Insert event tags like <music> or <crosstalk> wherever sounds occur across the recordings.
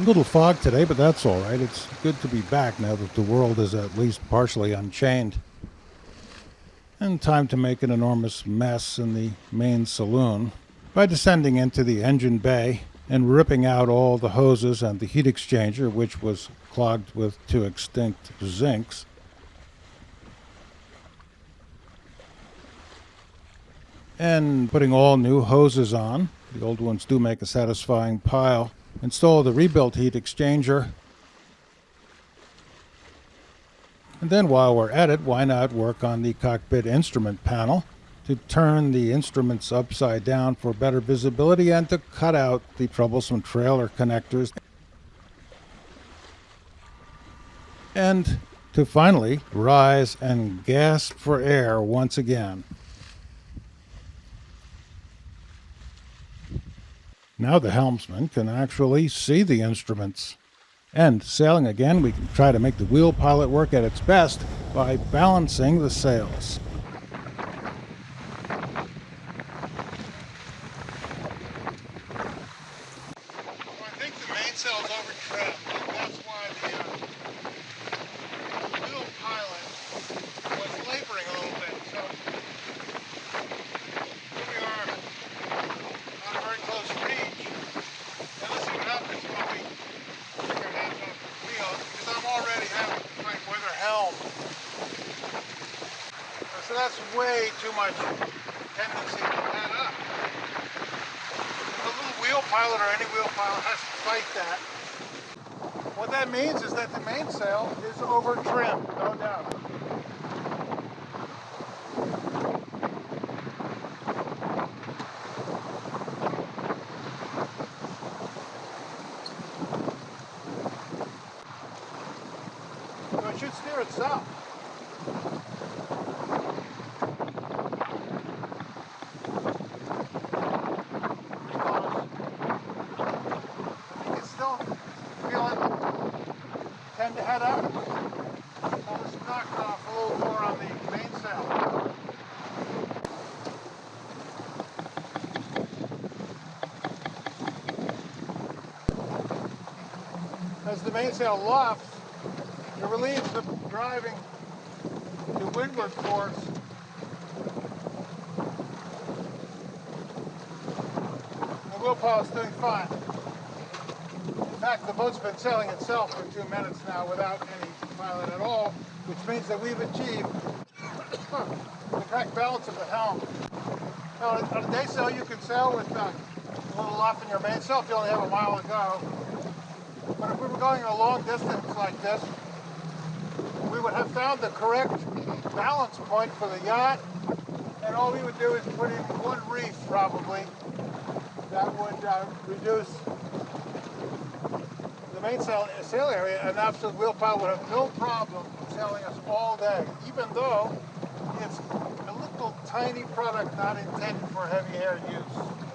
A little fog today, but that's all right. It's good to be back now that the world is at least partially unchained. And time to make an enormous mess in the main saloon by descending into the engine bay and ripping out all the hoses and the heat exchanger, which was clogged with two extinct zincs. And putting all new hoses on. The old ones do make a satisfying pile install the rebuilt heat exchanger. And then while we're at it, why not work on the cockpit instrument panel to turn the instruments upside down for better visibility and to cut out the troublesome trailer connectors. And to finally rise and gasp for air once again. Now the helmsman can actually see the instruments. And sailing again, we can try to make the wheel pilot work at its best by balancing the sails. Too much tendency to head up. The little wheel pilot or any wheel pilot has to fight that. What that means is that the mainsail is over trimmed, no doubt. So it should steer itself. tend to head up. So let's knock off a little more on the mainsail. As the mainsail lofts, it relieves the driving to windward force the wheel pilot is doing fine In fact, the boat's been sailing itself for two minutes now without any pilot at all, which means that we've achieved the correct balance of the helm. Now, on a day sail, you can sail with uh, a little off in your mainsail if you only have a mile to go. But if we were going a long distance like this, we would have found the correct balance point for the yacht, and all we would do is put in one reef, probably, that would uh, reduce the main sail, area, an absolute wheel pilot would have no problem sailing us all day, even though it's a little tiny product not intended for heavy air use.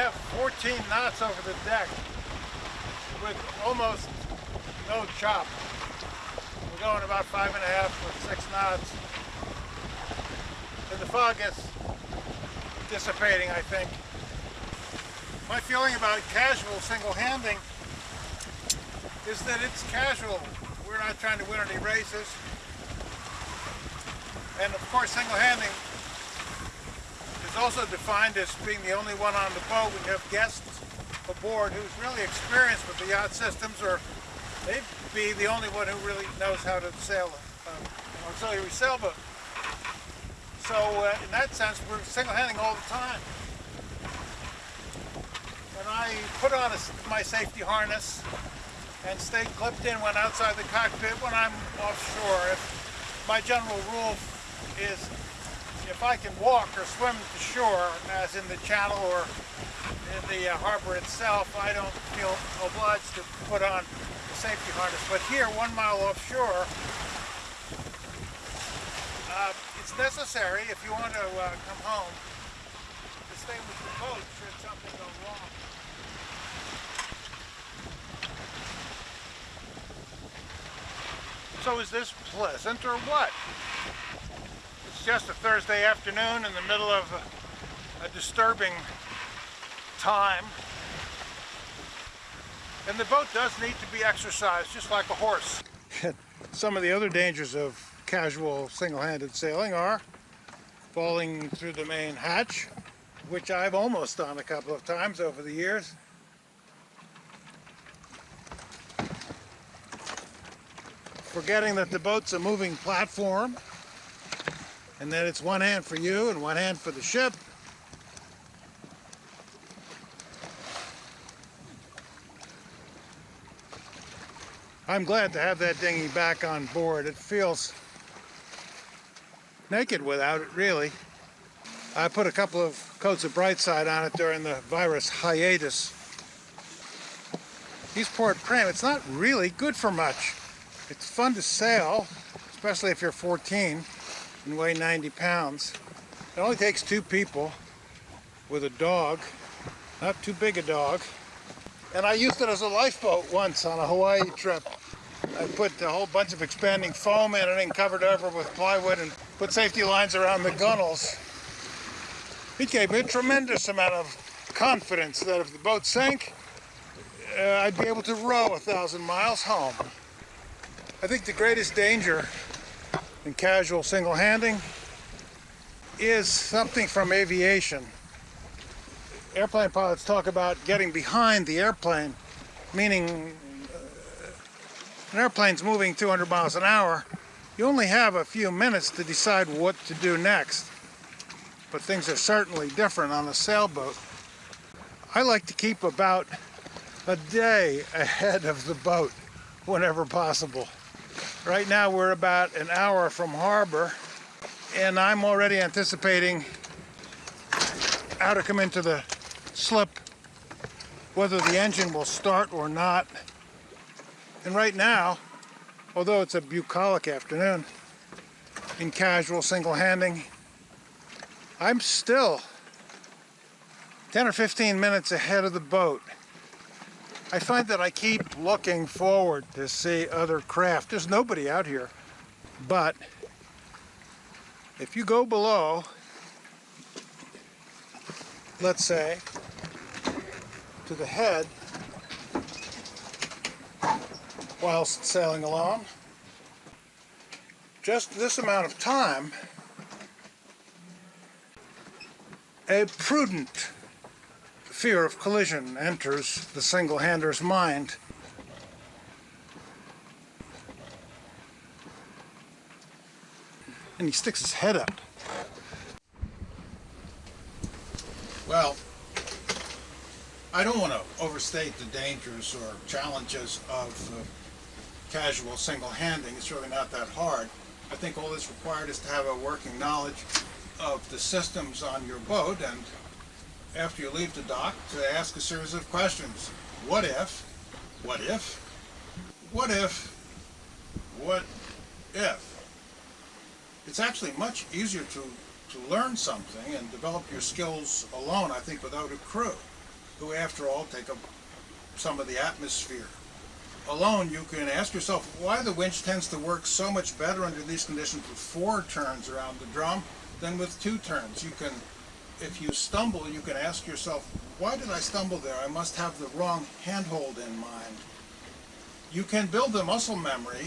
Have 14 knots over the deck with almost no chop. We're going about five and a half with six knots. And the fog is dissipating, I think. My feeling about casual single handing is that it's casual. We're not trying to win any races. And of course, single is also defined as being the only one on the boat. We have guests aboard who's really experienced with the yacht systems or they'd be the only one who really knows how to sail uh, an auxiliary sailboat. So uh, in that sense, we're single-handing all the time. And I put on a, my safety harness and stay clipped in when outside the cockpit when I'm offshore. If my general rule is if I can walk or swim to shore, as in the channel or in the uh, harbor itself, I don't feel obliged to put on the safety harness. But here, one mile offshore, uh, it's necessary if you want to uh, come home to stay with the boat should something go wrong. So is this pleasant or what? It's just a Thursday afternoon in the middle of a, a disturbing time. And the boat does need to be exercised, just like a horse. <laughs> Some of the other dangers of casual single-handed sailing are falling through the main hatch, which I've almost done a couple of times over the years. Forgetting that the boat's a moving platform and then it's one hand for you and one hand for the ship. I'm glad to have that dinghy back on board. It feels naked without it, really. I put a couple of coats of Brightside on it during the virus hiatus. Eastport Pram, it's not really good for much. It's fun to sail, especially if you're 14 and weigh 90 pounds. It only takes two people with a dog, not too big a dog. And I used it as a lifeboat once on a Hawaii trip. I put a whole bunch of expanding foam in it and covered over with plywood and put safety lines around the gunnels. It gave me a tremendous amount of confidence that if the boat sank, uh, I'd be able to row a thousand miles home. I think the greatest danger in casual single handing is something from aviation. Airplane pilots talk about getting behind the airplane, meaning uh, an airplane's moving 200 miles an hour. You only have a few minutes to decide what to do next. But things are certainly different on a sailboat. I like to keep about a day ahead of the boat whenever possible. Right now we're about an hour from harbor and I'm already anticipating how to come into the slip, whether the engine will start or not. And right now, although it's a bucolic afternoon, in casual single handing, I'm still 10 or 15 minutes ahead of the boat. I find that I keep looking forward to see other craft. There's nobody out here, but if you go below, let's say, to the head, whilst sailing along, just this amount of time, a prudent fear of collision enters the single-hander's mind. And he sticks his head up. Well, I don't want to overstate the dangers or challenges of uh, casual single-handing. It's really not that hard. I think all that's required is to have a working knowledge of the systems on your boat and after you leave the dock to ask a series of questions. What if? What if? What if? What if? It's actually much easier to, to learn something and develop your skills alone, I think, without a crew, who after all take up some of the atmosphere. Alone, you can ask yourself why the winch tends to work so much better under these conditions with four turns around the drum than with two turns. You can if you stumble, you can ask yourself, why did I stumble there? I must have the wrong handhold in mind. You can build the muscle memory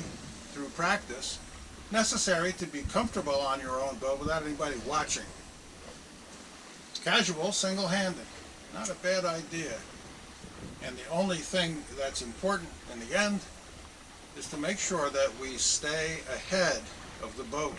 through practice necessary to be comfortable on your own boat without anybody watching. Casual, single-handed, not a bad idea. And the only thing that's important in the end is to make sure that we stay ahead of the boat